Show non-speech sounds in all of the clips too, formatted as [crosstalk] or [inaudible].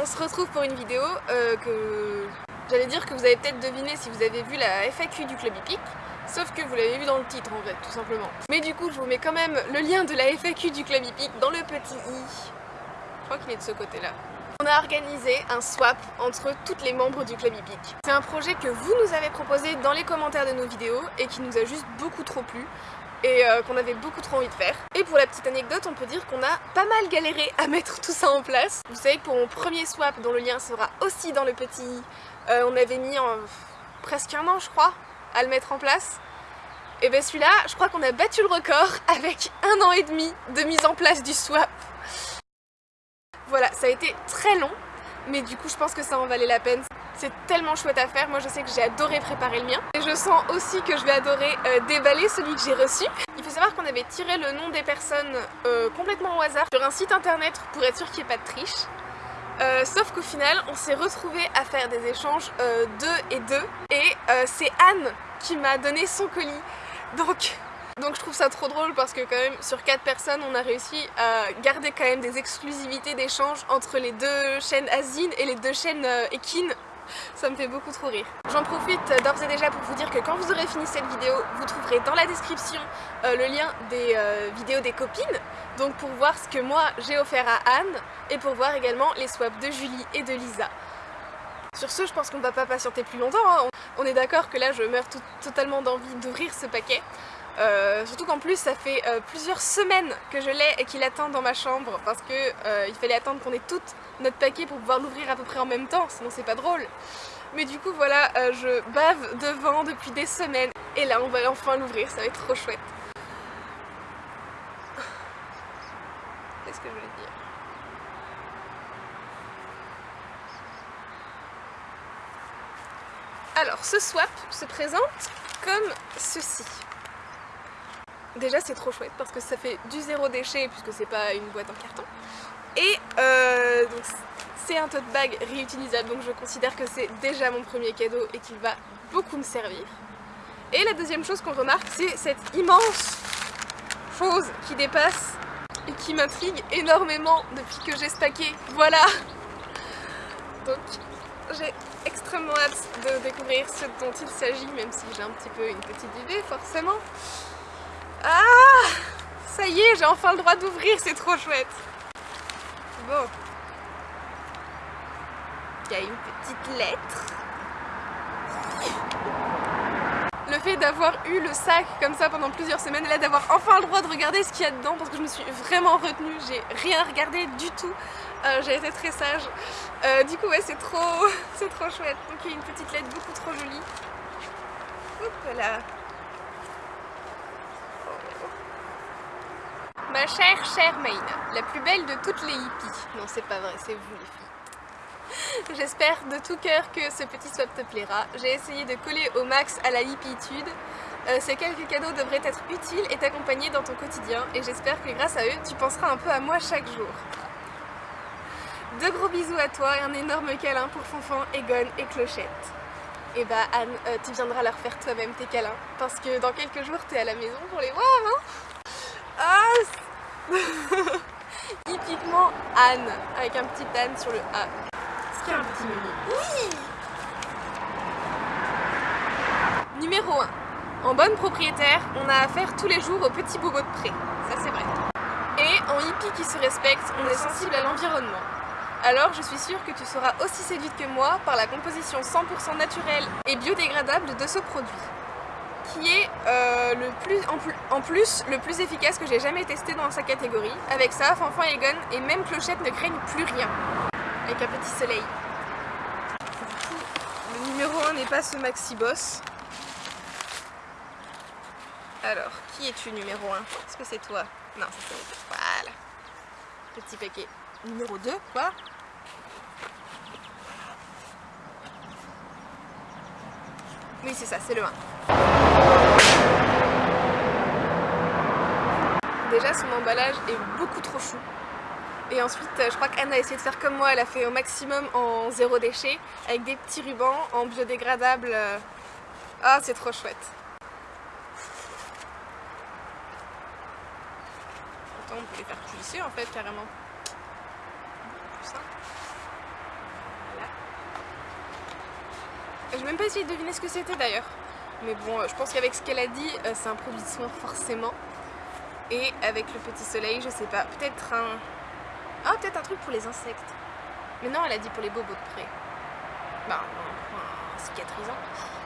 on se retrouve pour une vidéo euh, que j'allais dire que vous avez peut-être deviné si vous avez vu la FAQ du Club Hippique, sauf que vous l'avez vu dans le titre en fait, tout simplement. Mais du coup, je vous mets quand même le lien de la FAQ du Club Hippique dans le petit i. Je crois qu'il est de ce côté-là. On a organisé un swap entre toutes les membres du Club Hippique. C'est un projet que vous nous avez proposé dans les commentaires de nos vidéos et qui nous a juste beaucoup trop plu et euh, qu'on avait beaucoup trop envie de faire. Et pour la petite anecdote, on peut dire qu'on a pas mal galéré à [laughs] mettre tout ça en place. Vous savez que pour mon premier swap, dont le lien sera aussi dans le petit euh, on avait mis en presque un an je crois à le mettre en place. Et bien celui-là, je crois qu'on a battu le record [laughs] avec un an et demi de mise en place du swap. Voilà, ça a été très long, mais du coup je pense que ça en valait la peine. C'est tellement chouette à faire, moi je sais que j'ai adoré préparer le mien. Et je sens aussi que je vais adorer euh, déballer celui que j'ai reçu. Il faut savoir qu'on avait tiré le nom des personnes euh, complètement au hasard sur un site internet pour être sûr qu'il n'y ait pas de triche. Euh, sauf qu'au final, on s'est retrouvé à faire des échanges deux et deux. Et c'est Anne qui m'a donné son colis. Donc donc je trouve ça trop drôle parce que quand même sur 4 personnes on a réussi à garder quand même des exclusivités d'échange entre les deux chaînes Asine et les deux chaînes Ekin ça me fait beaucoup trop rire. J'en profite d'ores et déjà pour vous dire que quand vous aurez fini cette vidéo, vous trouverez dans la description euh, le lien des euh, vidéos des copines, donc pour voir ce que moi j'ai offert à Anne, et pour voir également les swaps de Julie et de Lisa. Sur ce, je pense qu'on ne va pas patienter plus longtemps, hein. on est d'accord que là je meurs totalement d'envie d'ouvrir ce paquet. Euh, surtout qu'en plus ça fait plusieurs semaines que je l'ai et qu'il attend dans ma chambre parce qu'il fallait attendre qu'on ait toutes notre paquet pour pouvoir l'ouvrir à peu près en même temps, sinon c'est pas drôle. Mais du coup voilà, euh, je bave devant depuis des semaines et là on va enfin l'ouvrir, ça va être trop chouette. Qu'est-ce que je voulais dire? Alors ce swap se présente comme ceci. Déjà c'est trop chouette parce que ça fait du zéro déchet puisque c'est pas une boîte en carton. Et euh, c'est un tote bag réutilisable donc je considère que c'est déjà mon premier cadeau et qu'il va beaucoup me servir. Et la deuxième chose qu'on remarque c'est cette immense chose qui dépasse et qui m'intrigue énormément depuis que j'ai stacké. Voilà Donc j'ai extrêmement hâte de découvrir ce dont il s'agit même si j'ai un petit peu une petite idée forcément. Ah Ça y est, j'ai enfin le droit d'ouvrir, c'est trop chouette Bon. Il y a une petite lettre. Le fait d'avoir eu le sac comme ça pendant plusieurs semaines là d'avoir enfin le droit de regarder ce qu'il y a dedans parce que je me suis vraiment retenue, j'ai rien regardé du tout, euh, j'ai été très sage. Euh, du coup ouais c'est trop, [laughs] c'est trop chouette. Donc il y a une petite lettre beaucoup trop jolie. Hop là. Ma chère, chère Maïna, la plus belle de toutes les hippies. Non, c'est pas vrai, c'est vous les filles. J'espère de tout cœur que ce petit swap te plaira. J'ai essayé de coller au max à la hippitude. Euh, ces quelques cadeaux devraient être utiles et t'accompagner dans ton quotidien et j'espère que grâce à eux, tu penseras un peu à moi chaque jour. De gros bisous à toi et un énorme câlin pour Fonfon, Egon et Clochette. Et bah Anne, euh, tu viendras leur faire toi-même tes câlins parce que dans quelques jours, t'es à la maison pour les voir, hein ah [laughs] Typiquement Anne, avec un petit Anne sur le A. Est-ce qu'il y a un petit menu Oui Numéro 1. En bonne propriétaire, on a affaire tous les jours aux petits bobos de près. Ça c'est vrai. Et en hippie qui se respecte, on est sensible à l'environnement. Alors je suis sûre que tu seras aussi séduite que moi par la composition 100% naturelle et biodégradable de ce produit qui est euh, le plus, en, plus le plus efficace que j'ai jamais testé dans sa catégorie. Avec ça, Fanfan et Egon et même Clochette ne craignent plus rien. Avec un petit soleil. le numéro 1 n'est pas ce Maxi Boss. Alors, qui es-tu numéro 1 Est-ce que c'est toi? Non, c'est toi. Voilà. Petit paquet. Numéro 2, quoi? Oui, c'est ça, c'est le 1. Déjà, son emballage est beaucoup trop chou. Et ensuite, euh, je crois qu'Anne a essayé de faire comme moi, elle a fait au maximum en zéro déchet, avec des petits rubans en biodégradable. Euh, ah, c'est trop chouette. Attends, on peut les faire glisser en fait, carrément. Plus. Voilà. Je vais même pas essayer de deviner ce que c'était d'ailleurs. Mais bon, euh, je pense qu'avec ce qu'elle a dit, c'est un produit de soin forcément. Et avec le petit soleil, je sais pas, peut-être un... Ah, peut-être un truc pour les insectes. Mais non, elle a dit pour les bobos de près. Bah, un cicatrisant.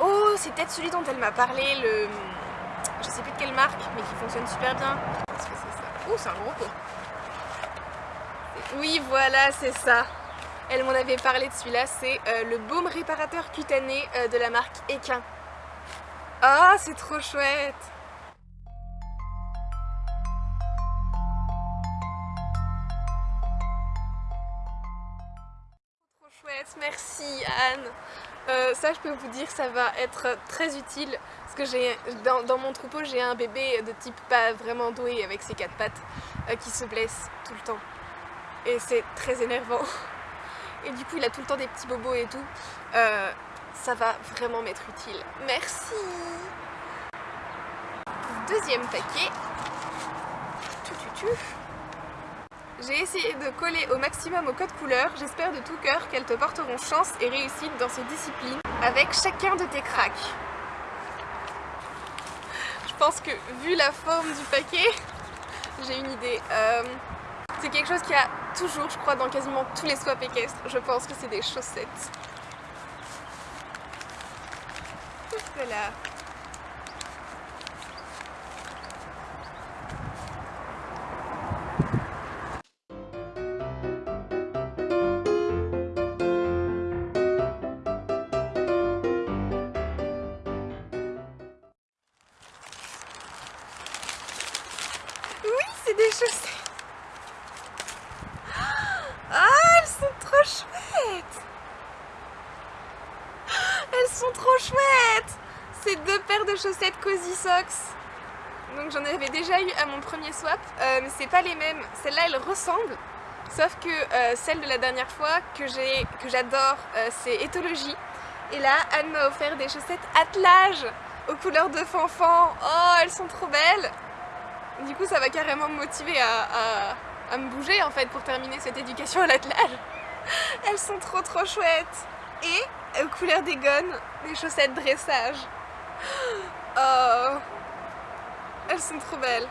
Oh, c'est peut-être celui dont elle m'a parlé, le... Je sais plus de quelle marque, mais qui fonctionne super bien. Est-ce que c'est ça Oh, c'est un gros pot. Oui, voilà, c'est ça. Elle m'en avait parlé de celui-là, c'est euh, le baume réparateur cutané euh, de la marque Equin. Ah, oh, c'est trop chouette merci Anne. Euh, ça je peux vous dire ça va être très utile parce que j'ai dans, mon troupeau j'ai un bébé de type pas vraiment doué avec ses quatre pattes qui se blesse tout le temps. Et c'est très énervant. Et du coup il a tout le temps des petits bobos et tout. Euh, ça va vraiment m'être utile. Merci. Deuxième paquet j'ai essayé de coller au maximum au code couleur j'espère de tout cœur qu'elles te porteront chance et réussite dans ces disciplines avec chacun de tes cracks je pense que vu la forme du paquet j'ai une idée euh, c'est quelque chose qui a toujours, je crois, dans quasiment tous les swaps équestres. Je pense que c'est des chaussettes. Voilà. Deux paires de chaussettes Cozy Socks. Donc j'en avais déjà eu à mon premier swap, euh, mais c'est pas les mêmes. Celles-là, elles ressemblent, sauf que euh, celle de la dernière fois que j'adore, euh, c'est Éthologie. Et là, Anne m'a offert des chaussettes attelage aux couleurs de fanfan. Oh, elles sont trop belles Du coup, ça va carrément me motiver à, me bouger en fait pour terminer cette éducation à l'attelage. [laughs] Elles sont trop trop chouettes Et aux couleurs des gones, des chaussettes dressage. [gasps] Oh Elles sont trop belles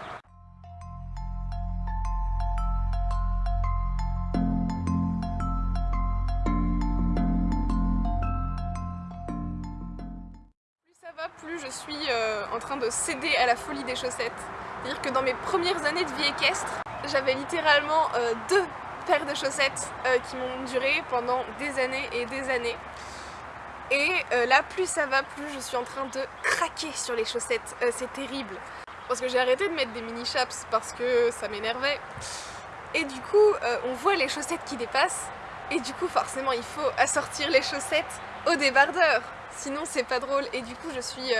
Plus ça va, plus je suis euh, en train de céder à la folie des chaussettes. C'est-à-dire que dans mes premières années de vie équestre, j'avais littéralement euh, deux paires de chaussettes euh, qui m'ont duré pendant des années et des années. Et euh, là, plus ça va, plus je suis en train de craquer sur les chaussettes. Euh, c'est terrible. Parce que j'ai arrêté de mettre des mini chaps parce que ça m'énervait. Et du coup, on voit les chaussettes qui dépassent. Et du coup, forcément, il faut assortir les chaussettes au débardeur. Sinon, c'est pas drôle. Et du coup, je suis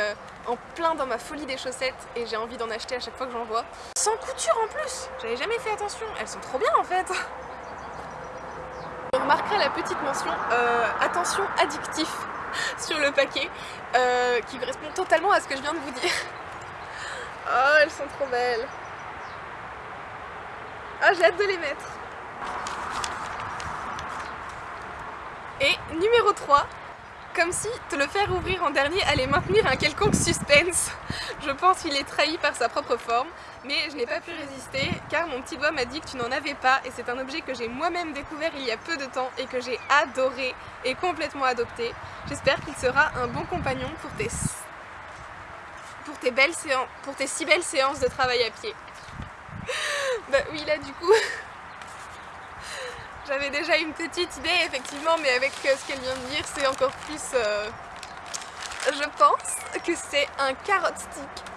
en plein dans ma folie des chaussettes et j'ai envie d'en acheter à chaque fois que j'en vois. Sans couture en plus J'avais jamais fait attention. Elles sont trop bien en fait On remarquera la petite mention euh, attention addictif [laughs] sur le paquet euh, qui correspond totalement à ce que je viens de vous dire. Oh, elles sont trop belles. Ah, j'ai hâte de les mettre. Et numéro 3, comme si te le faire ouvrir en dernier allait maintenir un quelconque suspense. Je pense qu'il est trahi par sa propre forme, mais je n'ai pas pu résister car mon petit doigt m'a dit que tu n'en avais pas et c'est un objet que j'ai moi-même découvert il y a peu de temps et que j'ai adoré et complètement adopté. J'espère qu'il sera un bon compagnon pour tes, pour tes, belles pour tes si belles séances de travail à pied. [laughs] bah oui là du coup... J'avais déjà une petite idée effectivement, mais avec euh, ce qu'elle vient de dire, c'est encore plus... Euh, je pense que c'est un carotte stick.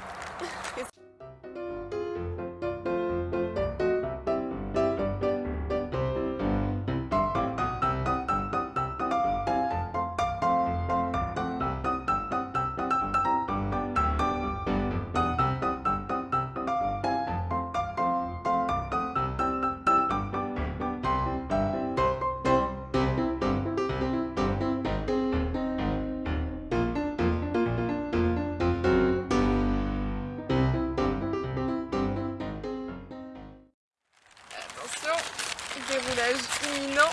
Déroulage imminent.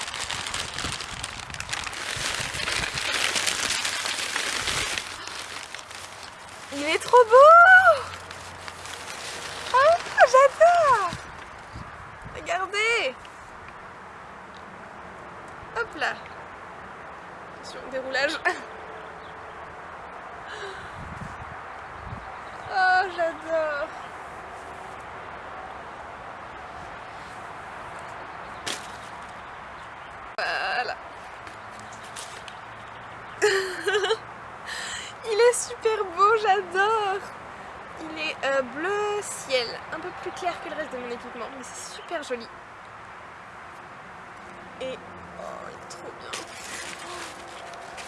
Il est trop beau Oh, j'adore Regardez Hop là Attention, déroulage Oh, j'adore Voilà Il est super beau, j'adore Il est euh, bleu ciel, un peu plus clair que le reste de mon équipement, mais c'est super joli. Et oh, il est trop bien.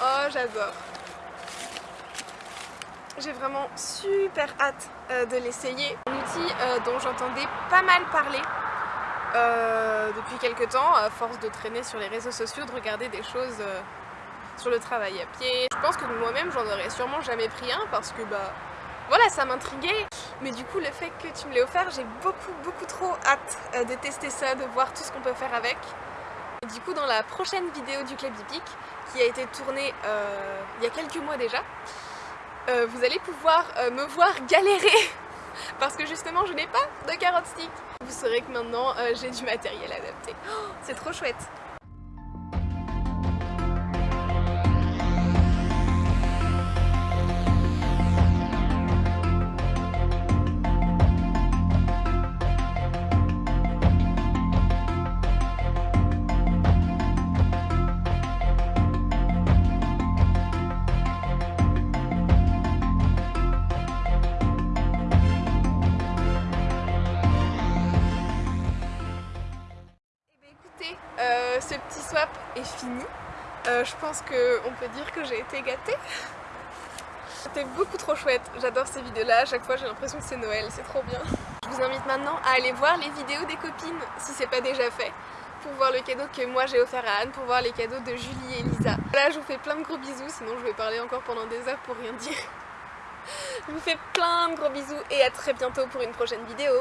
Oh, j'adore. J'ai vraiment super hâte euh, de l'essayer. Un outil euh, dont j'entendais pas mal parler euh, depuis quelques temps, à force de traîner sur les réseaux sociaux, de regarder des choses sur le travail à pied. Je pense que moi-même j'en aurais sûrement jamais pris un parce que bah voilà ça m'intriguait. Mais du coup le fait que tu me l'aies offert, j'ai beaucoup beaucoup trop hâte euh, de tester ça, de voir tout ce qu'on peut faire avec. Du coup dans la prochaine vidéo du Club Hippique, qui a été tournée euh, il y a quelques mois déjà, euh, vous allez pouvoir me voir galérer [laughs] parce que justement je n'ai pas de carotte stick. Vous saurez que maintenant j'ai du matériel adapté. Oh, c'est trop chouette euh, ce petit swap est fini. Euh, je pense qu'on peut dire que j'ai été gâtée. [laughs] C'était beaucoup trop chouette, j'adore ces vidéos-là, à chaque fois j'ai l'impression que c'est Noël, c'est trop bien. Je vous invite maintenant à aller voir les vidéos des copines, si c'est pas déjà fait, pour voir le cadeau que moi j'ai offert à Anne, pour voir les cadeaux de Julie et Lisa. Là je vous fais plein de gros bisous, sinon je vais parler encore pendant des heures pour rien dire. [laughs] Je vous fais plein de gros bisous et à très bientôt pour une prochaine vidéo.